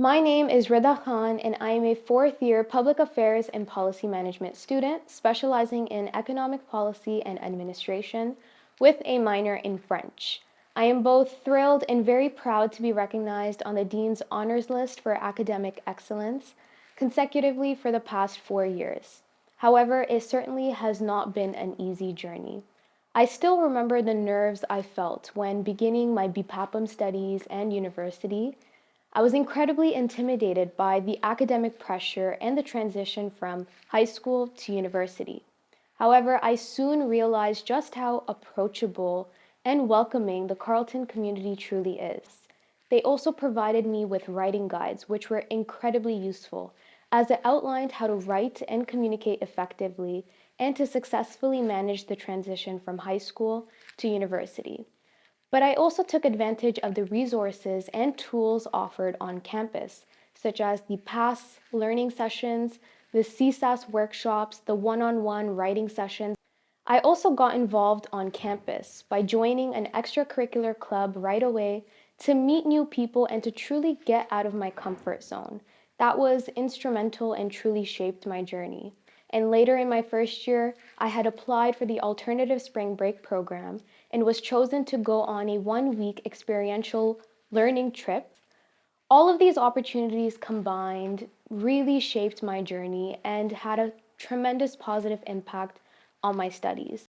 My name is Rida Khan, and I am a fourth year Public Affairs and Policy Management student specializing in Economic Policy and Administration with a minor in French. I am both thrilled and very proud to be recognized on the Dean's Honors List for Academic Excellence consecutively for the past four years. However, it certainly has not been an easy journey. I still remember the nerves I felt when beginning my BPAPM studies and university I was incredibly intimidated by the academic pressure and the transition from high school to university. However, I soon realized just how approachable and welcoming the Carleton community truly is. They also provided me with writing guides, which were incredibly useful, as it outlined how to write and communicate effectively and to successfully manage the transition from high school to university. But I also took advantage of the resources and tools offered on campus, such as the PASS learning sessions, the CSAS workshops, the one-on-one -on -one writing sessions. I also got involved on campus by joining an extracurricular club right away to meet new people and to truly get out of my comfort zone. That was instrumental and truly shaped my journey. And later in my first year, I had applied for the alternative spring break program and was chosen to go on a one week experiential learning trip. All of these opportunities combined really shaped my journey and had a tremendous positive impact on my studies.